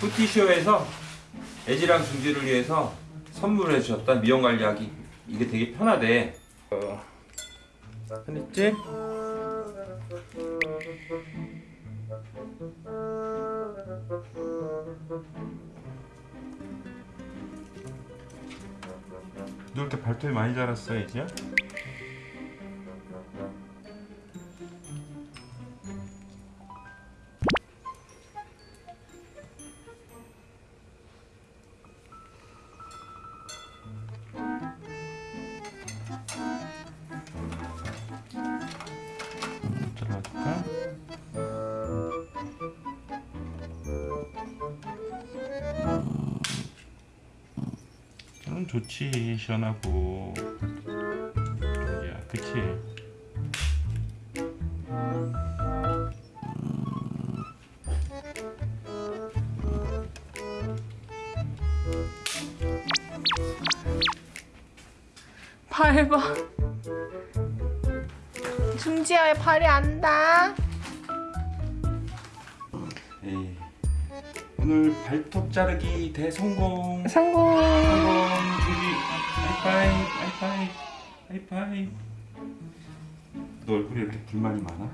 푸티쇼에서 애지랑 중지를 위해서 선물해 주셨던 미용 관리하기 이게 되게 편하대. 어, 편했지? 너 이렇게 발톱이 많이 자랐어 애지야? 좋지 시원하고 야 그치 밟아. 중지야의 발이 안다. 에이. 오늘 발톱 자르기 대성공 성공. 성공 중지 하이파이 하이파이 하이파이 너 얼굴에 이렇게 불만이 많아?